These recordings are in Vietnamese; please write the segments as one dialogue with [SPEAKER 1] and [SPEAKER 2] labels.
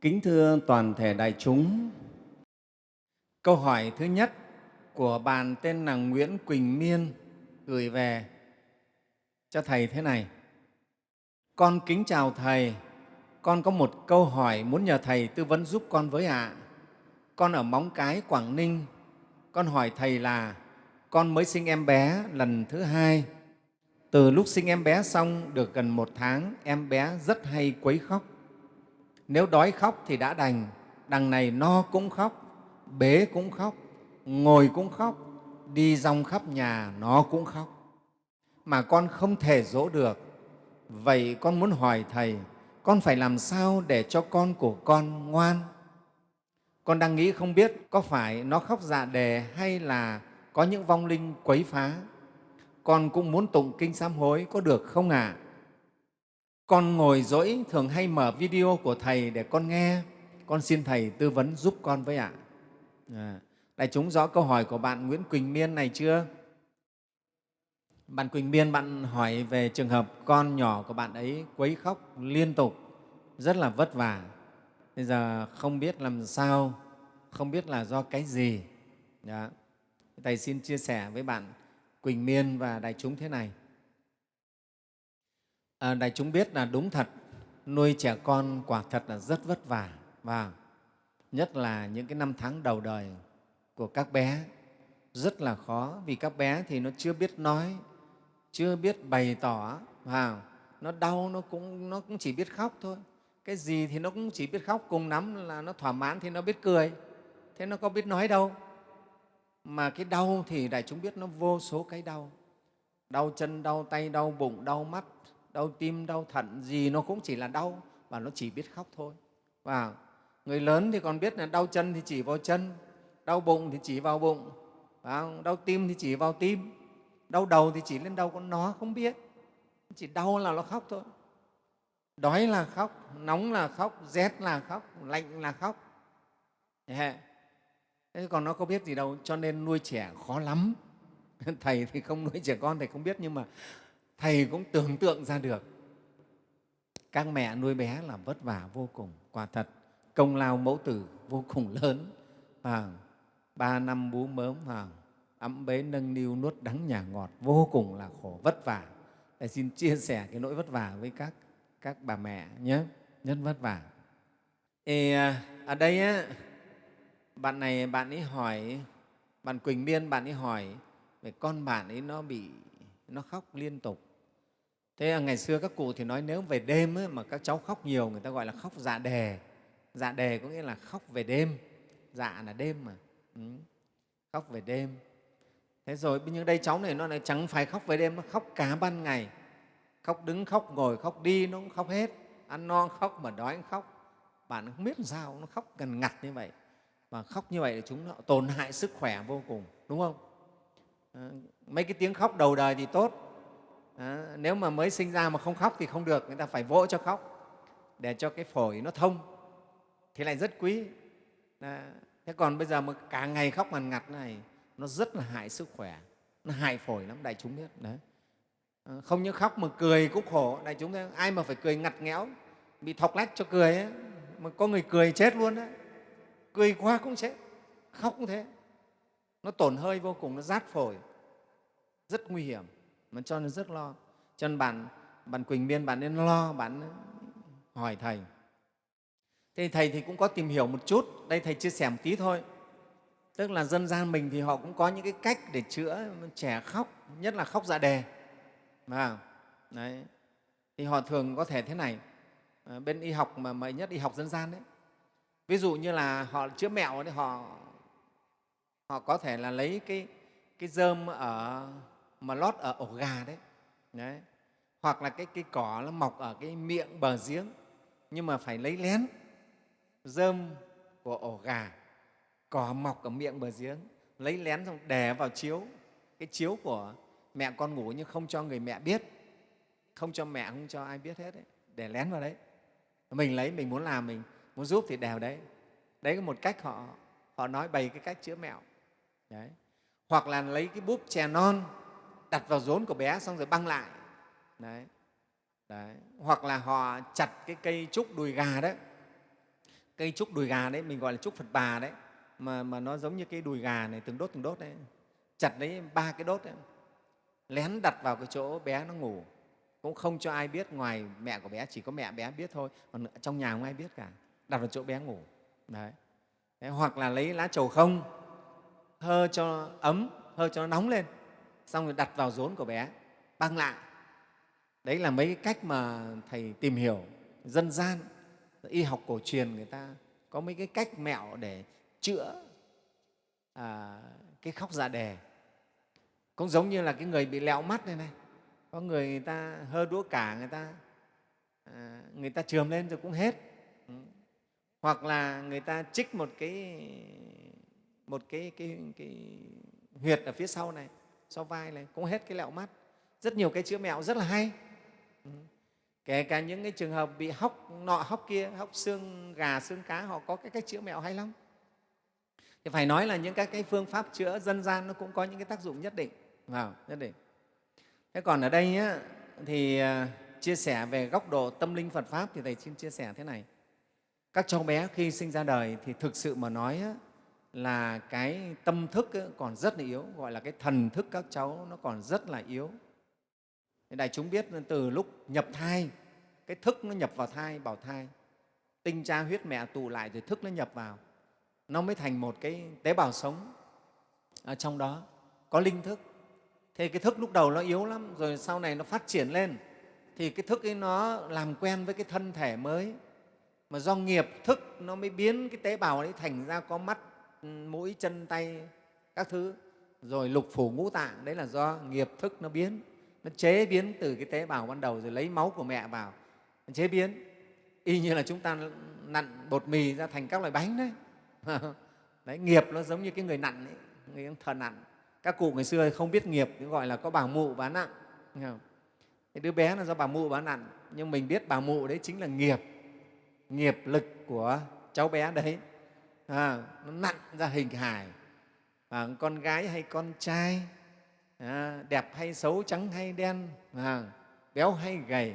[SPEAKER 1] Kính thưa toàn thể đại chúng, câu hỏi thứ nhất của bạn tên là Nguyễn Quỳnh Miên gửi về cho Thầy thế này. Con kính chào Thầy, con có một câu hỏi muốn nhờ Thầy tư vấn giúp con với ạ. Con ở Móng Cái, Quảng Ninh, con hỏi Thầy là con mới sinh em bé lần thứ hai. Từ lúc sinh em bé xong được gần một tháng, em bé rất hay quấy khóc. Nếu đói khóc thì đã đành, đằng này no cũng khóc, bế cũng khóc, ngồi cũng khóc, đi rong khắp nhà nó cũng khóc. Mà con không thể dỗ được. Vậy con muốn hỏi Thầy, con phải làm sao để cho con của con ngoan? Con đang nghĩ không biết có phải nó khóc dạ đề hay là có những vong linh quấy phá. Con cũng muốn tụng kinh sám hối, có được không ạ? À? Con ngồi dỗi thường hay mở video của Thầy để con nghe. Con xin Thầy tư vấn giúp con với ạ. À, đại chúng rõ câu hỏi của bạn Nguyễn Quỳnh Miên này chưa? Bạn Quỳnh Miên, bạn hỏi về trường hợp con nhỏ của bạn ấy quấy khóc liên tục, rất là vất vả. Bây giờ không biết làm sao, không biết là do cái gì. Đó. Thầy xin chia sẻ với bạn Quỳnh Miên và đại chúng thế này. À, đại chúng biết là đúng thật, nuôi trẻ con quả thật là rất vất vả và nhất là những cái năm tháng đầu đời của các bé. Rất là khó vì các bé thì nó chưa biết nói, chưa biết bày tỏ, và nó đau nó cũng, nó cũng chỉ biết khóc thôi. Cái gì thì nó cũng chỉ biết khóc, cùng lắm là nó thỏa mãn thì nó biết cười, thế nó có biết nói đâu. Mà cái đau thì đại chúng biết nó vô số cái đau. Đau chân đau tay đau bụng đau mắt đau tim đau thận gì nó cũng chỉ là đau và nó chỉ biết khóc thôi. Và người lớn thì còn biết là đau chân thì chỉ vào chân đau bụng thì chỉ vào bụng và đau tim thì chỉ vào tim đau đầu thì chỉ lên đầu con nó không biết. Chỉ đau là nó khóc thôi. Đói là khóc nóng là khóc rét là khóc lạnh là khóc. Thế còn nó có biết gì đâu, cho nên nuôi trẻ khó lắm. Thầy thì không nuôi trẻ con, Thầy không biết, nhưng mà Thầy cũng tưởng tượng ra được. Các mẹ nuôi bé là vất vả vô cùng, quả thật, công lao mẫu tử vô cùng lớn. À, ba năm bú mớm, à, ấm bế nâng niu nuốt đắng nhà ngọt, vô cùng là khổ, vất vả. Thầy xin chia sẻ cái nỗi vất vả với các, các bà mẹ nhé, rất vất vả. Ê, à, ở đây á, bạn này bạn ấy hỏi bạn quỳnh Liên bạn ấy hỏi về con bạn ấy nó bị nó khóc liên tục thế ngày xưa các cụ thì nói nếu về đêm ấy, mà các cháu khóc nhiều người ta gọi là khóc dạ đề dạ đề có nghĩa là khóc về đêm. Dạ là đêm mà. Ừ. khóc về đêm. Thế rồi nhưng đây cháu này nó lại chẳng phải khóc về đêm nó khóc cả ban ngày. Khóc đứng khóc ngồi khóc đi nó cũng khóc hết. Ăn no khóc mà đói khóc. Bạn không biết làm sao nó khóc gần ngặt như vậy. Và khóc như vậy thì chúng nó tổn hại sức khỏe vô cùng đúng không? Ờ, mấy cái tiếng khóc đầu đời thì tốt à, nếu mà mới sinh ra mà không khóc thì không được người ta phải vỗ cho khóc để cho cái phổi nó thông. Thì lại rất quý. À, thế còn bây giờ mà cả ngày khóc ngằn ngặt này nó rất là hại sức khỏe. Nó hại phổi lắm đại chúng biết. Đấy à, ờ, không những khóc mà cười cũng khổ. Đại chúng thấy ai mà phải cười ngặt nghẽo bị thọc lách cho cười ấy, mà có người cười chết luôn đấy cười quá cũng chết khóc cũng thế. Nó tổn hơi vô cùng nó rát phổi. Rất nguy hiểm mà cho nên rất lo. Cho nên bạn bạn quỳnh biên bạn nên lo bạn hỏi thầy. Thế thầy thì cũng có tìm hiểu một chút. Đây thầy chia sẻ một tí thôi. Tức là dân gian mình thì họ cũng có những cái cách để chữa trẻ khóc nhất là khóc dạ đề à, đấy. Thì họ thường có thể thế này. À, bên y học mà mới nhất y học dân gian đấy. Ví dụ như là họ chữa mẹo thì họ họ có thể là lấy cái cái dơm ở mà lót ở ổ gà đấy, đấy. hoặc là cái cái cỏ nó mọc ở cái miệng bờ giếng nhưng mà phải lấy lén. Dơm của ổ gà cỏ mọc ở miệng bờ giếng lấy lén xong đè vào chiếu. Cái chiếu của mẹ con ngủ nhưng không cho người mẹ biết. Không cho mẹ không cho ai biết hết đấy. Để lén vào đấy. Mình lấy mình muốn làm mình muốn giúp thì đèo đấy. Đấy là một cách họ họ nói bày cái cách chữa mẹo. Đấy. Hoặc là lấy cái búp chè non đặt vào rốn của bé xong rồi băng lại. Đấy. đấy. hoặc là họ chặt cái cây trúc đùi gà đấy. Cây trúc đùi gà đấy mình gọi là trúc phật bà đấy mà, mà nó giống như cái đùi gà này từng đốt từng đốt đấy. Chặt đấy ba cái đốt đấy. Lén đặt vào cái chỗ bé nó ngủ. Cũng không cho ai biết ngoài mẹ của bé chỉ có mẹ bé biết thôi. Còn trong nhà không ai biết cả. Đặt vào chỗ bé ngủ. Đấy. đấy hoặc là lấy lá trầu không hơ cho ấm hơ cho nó nóng lên xong rồi đặt vào rốn của bé băng lại. Đấy là mấy cái cách mà thầy tìm hiểu dân gian y học cổ truyền người ta có mấy cái cách mẹo để chữa à, cái khóc dạ đề cũng giống như là cái người bị lẹo mắt này này. Có người người ta hơ đũa cả người ta à, người ta trường lên rồi cũng hết. Ừ. hoặc là người ta trích một cái một cái, cái, cái huyệt ở phía sau này sau vai này cũng hết cái lẹo mắt. Rất nhiều cái chữa mẹo rất là hay. Ừ. Kể cả những cái trường hợp bị hóc nọ hóc kia hóc xương gà xương cá họ có cái cách chữa mẹo hay lắm. Thì phải nói là những các cái phương pháp chữa dân gian nó cũng có những cái tác dụng nhất định. Vào nhất định. Thế còn ở đây nhá, thì à, chia sẻ về góc độ tâm linh phật pháp thì thầy xin chia sẻ thế này. Các cháu bé khi sinh ra đời thì thực sự mà nói là cái tâm thức còn rất là yếu, gọi là cái thần thức các cháu nó còn rất là yếu. Đại chúng biết từ lúc nhập thai, cái thức nó nhập vào thai, bảo thai, tinh cha huyết mẹ tụ lại rồi thức nó nhập vào, nó mới thành một cái tế bào sống ở trong đó, có linh thức. Thế cái thức lúc đầu nó yếu lắm, rồi sau này nó phát triển lên, thì cái thức ấy nó làm quen với cái thân thể mới. Mà do nghiệp thức nó mới biến cái tế bào ấy thành ra có mắt mũi chân tay các thứ. Rồi lục phủ ngũ tạng đấy là do nghiệp thức nó biến. Nó chế biến từ cái tế bào ban đầu rồi lấy máu của mẹ vào. Nó chế biến. Y như là chúng ta nặn bột mì ra thành các loại bánh đấy. Đấy nghiệp nó giống như cái người nặn ấy, người thờ nặn. Các cụ ngày xưa không biết nghiệp gọi là có bà mụ bán nặng cái đứa bé là do bà mụ bán nặn nhưng mình biết bà mụ đấy chính là nghiệp nghiệp lực của cháu bé đấy à, nó nặn ra hình hài. À, con gái hay con trai. À, đẹp hay xấu trắng hay đen. À, béo hay gầy.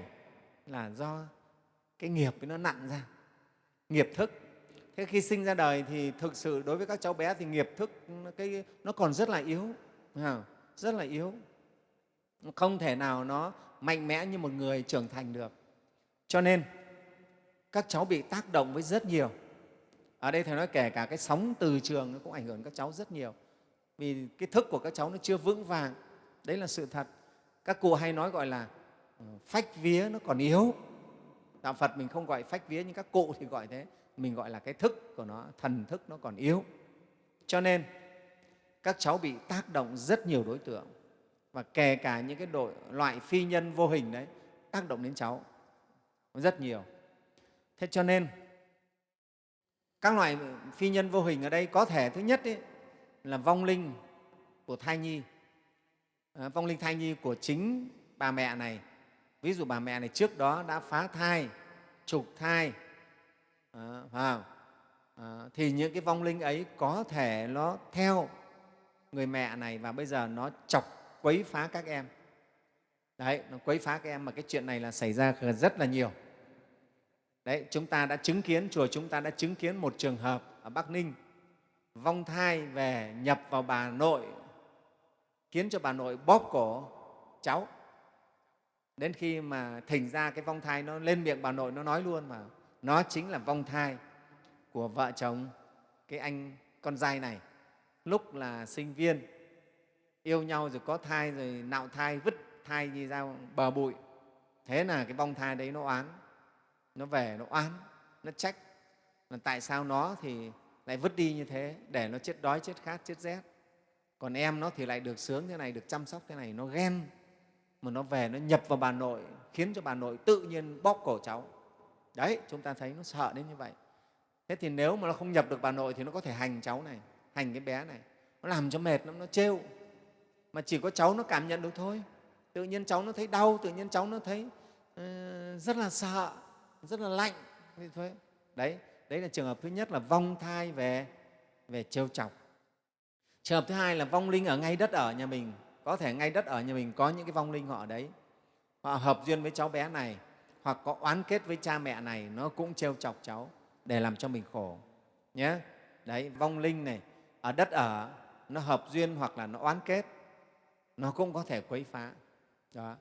[SPEAKER 1] Là do cái nghiệp nó nặn ra. Nghiệp thức. Thế khi sinh ra đời thì thực sự đối với các cháu bé thì nghiệp thức cái, nó còn rất là yếu. À, rất là yếu. Không thể nào nó mạnh mẽ như một người trưởng thành được. Cho nên các cháu bị tác động với rất nhiều ở đây thầy nói kể cả cái sóng từ trường nó cũng ảnh hưởng các cháu rất nhiều. Vì cái thức của các cháu nó chưa vững vàng. Đấy là sự thật. Các cụ hay nói gọi là ờ, phách vía nó còn yếu. Đạo phật mình không gọi phách vía nhưng các cụ thì gọi thế. Mình gọi là cái thức của nó thần thức nó còn yếu. Cho nên các cháu bị tác động rất nhiều đối tượng. Và kể cả những cái đội, loại phi nhân vô hình đấy tác động đến cháu rất nhiều. Thế cho nên các loại phi nhân vô hình ở đây có thể thứ nhất ấy, là vong linh của thai nhi. À, vong linh thai nhi của chính bà mẹ này. Ví dụ bà mẹ này trước đó đã phá thai trục thai à, à, à, thì những cái vong linh ấy có thể nó theo người mẹ này và bây giờ nó chọc quấy phá các em. Đấy nó quấy phá các em mà cái chuyện này là xảy ra rất là nhiều đấy, chúng ta đã chứng kiến chùa chúng ta đã chứng kiến một trường hợp ở bắc ninh vong thai về nhập vào bà nội, khiến cho bà nội bóp cổ cháu. Đến khi mà thành ra cái vong thai nó lên miệng bà nội, nó nói luôn mà, nó chính là vong thai của vợ chồng cái anh con trai này. Lúc là sinh viên, yêu nhau rồi có thai rồi nạo thai, vứt thai đi ra bờ bụi. Thế là cái vong thai đấy nó oán nó về nó oán nó trách. Là tại sao nó thì lại vứt đi như thế để nó chết đói chết khát chết rét? Còn em nó thì lại được sướng thế này được chăm sóc thế này nó ghen. Mà nó về nó nhập vào bà nội khiến cho bà nội tự nhiên bóp cổ cháu. Đấy chúng ta thấy nó sợ đến như vậy. Thế thì nếu mà nó không nhập được bà nội thì nó có thể hành cháu này hành cái bé này. Nó làm cho mệt lắm nó trêu. Mà chỉ có cháu nó cảm nhận được thôi. Tự nhiên cháu nó thấy đau tự nhiên cháu nó thấy uh, rất là sợ rất là lạnh. Như thôi. Đấy đấy là trường hợp thứ nhất là vong thai về về trêu chọc. Trường hợp thứ hai là vong linh ở ngay đất ở nhà mình. Có thể ngay đất ở nhà mình có những cái vong linh họ ở đấy. Họ hợp duyên với cháu bé này, hoặc có oán kết với cha mẹ này, nó cũng trêu chọc cháu để làm cho mình khổ. Nhé đấy, vong linh này, ở đất ở, nó hợp duyên hoặc là nó oán kết, nó cũng có thể quấy phá. Đó.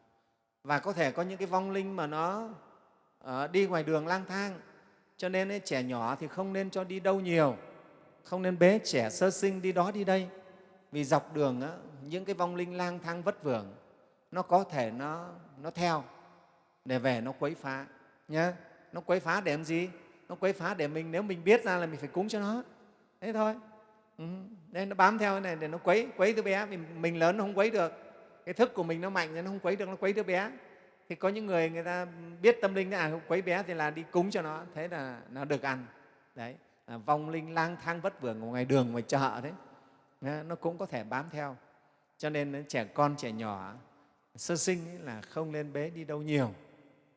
[SPEAKER 1] Và có thể có những cái vong linh mà nó Ờ, đi ngoài đường lang thang. Cho nên ấy, trẻ nhỏ thì không nên cho đi đâu nhiều. Không nên bế trẻ sơ sinh đi đó đi đây. Vì dọc đường á, những cái vong linh lang thang vất vưởng nó có thể nó, nó theo để về nó quấy phá nhé nó quấy phá để làm gì? Nó quấy phá để mình nếu mình biết ra là mình phải cúng cho nó. Thế thôi. Ừ. nên nó bám theo cái này để nó quấy quấy đứa bé. Mình, mình lớn nó không quấy được. Cái thức của mình nó mạnh nên nó không quấy được nó quấy đứa bé thì có những người người ta biết tâm linh à quấy bé thì là đi cúng cho nó thế là nó được ăn. Đấy à, vong linh lang thang vất vưởng ngoài đường ngoài chợ đấy. Nó cũng có thể bám theo. Cho nên trẻ con trẻ nhỏ sơ sinh ấy là không lên bế đi đâu nhiều.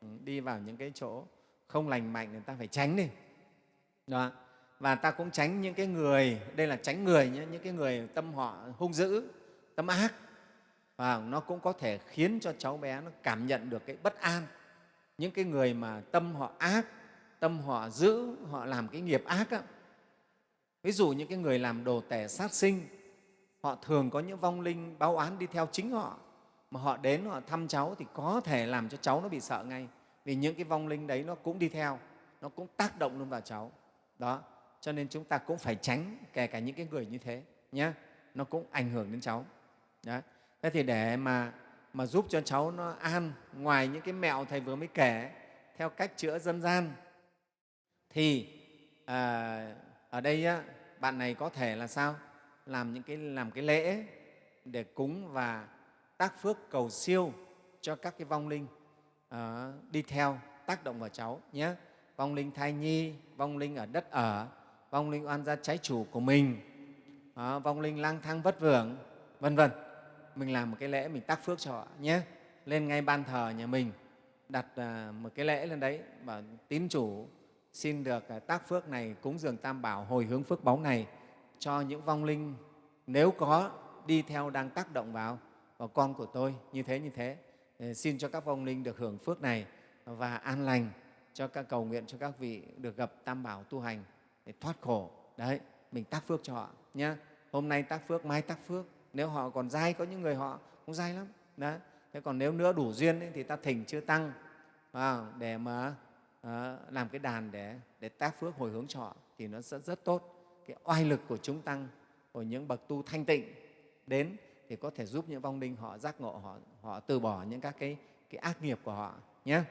[SPEAKER 1] Ừ, đi vào những cái chỗ không lành mạnh người ta phải tránh đi. Đó và ta cũng tránh những cái người đây là tránh người nhé những cái người tâm họ hung dữ tâm ác và nó cũng có thể khiến cho cháu bé nó cảm nhận được cái bất an. Những cái người mà tâm họ ác, tâm họ dữ, họ làm cái nghiệp ác á. ví dụ những cái người làm đồ tể sát sinh, họ thường có những vong linh báo án đi theo chính họ. Mà họ đến họ thăm cháu thì có thể làm cho cháu nó bị sợ ngay. Vì những cái vong linh đấy nó cũng đi theo, nó cũng tác động luôn vào cháu. Đó, cho nên chúng ta cũng phải tránh kể cả những cái người như thế nhé nó cũng ảnh hưởng đến cháu. Đấy thế thì để mà mà giúp cho cháu nó an ngoài những cái mẹo thầy vừa mới kể theo cách chữa dân gian thì à, ở đây á, bạn này có thể là sao? Làm những cái làm cái lễ để cúng và tác phước cầu siêu cho các cái vong linh à, đi theo tác động vào cháu nhé. Vong linh thai nhi vong linh ở đất ở vong linh oan gia trái chủ của mình à, vong linh lang thang vất vưởng vân vân mình làm một cái lễ mình tác phước cho họ nhé. Lên ngay ban thờ nhà mình, đặt à, một cái lễ lên đấy và tín chủ xin được à, tác phước này cúng dường tam bảo hồi hướng phước báu này cho những vong linh. Nếu có, đi theo đang tác động vào vào con của tôi, như thế như thế. Ờ, xin cho các vong linh được hưởng phước này và an lành cho các cầu nguyện cho các vị được gặp tam bảo tu hành để thoát khổ. Đấy, mình tác phước cho họ nhé. Hôm nay tác phước, mai tác phước nếu họ còn dai có những người họ cũng dai lắm. Đấy thế còn nếu nữa đủ duyên ấy, thì ta thỉnh chưa tăng à, để mà à, làm cái đàn để để tác phước hồi hướng cho họ thì nó rất rất tốt. Cái oai lực của chúng tăng của những bậc tu thanh tịnh đến thì có thể giúp những vong linh họ giác ngộ họ họ từ bỏ những các cái cái ác nghiệp của họ nhé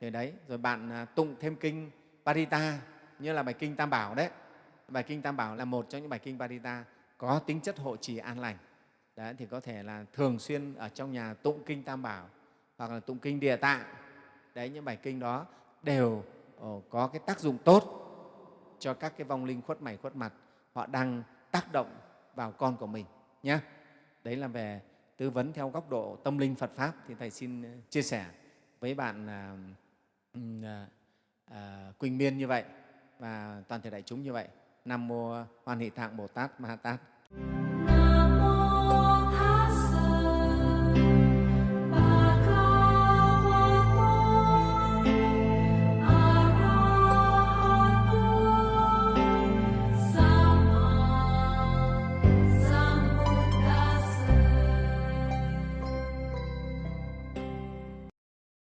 [SPEAKER 1] thì đấy rồi bạn à, tụng thêm kinh Parita như là bài kinh Tam Bảo đấy. Bài kinh Tam Bảo là một trong những bài kinh Parita có tính chất hộ trì an lành đấy thì có thể là thường xuyên ở trong nhà tụng kinh Tam Bảo hoặc là tụng kinh Địa Tạng đấy những bài kinh đó đều ờ, có cái tác dụng tốt cho các cái vong linh khuất mày khuất mặt họ đang tác động vào con của mình nhé đấy là về tư vấn theo góc độ tâm linh Phật pháp thì thầy xin ờ, chia sẻ với bạn à, à, à, Quỳnh Miên như vậy và toàn thể đại chúng như vậy. Nam mô Hoan Hỷ Thạng Bồ Tát Ma Ha Tát.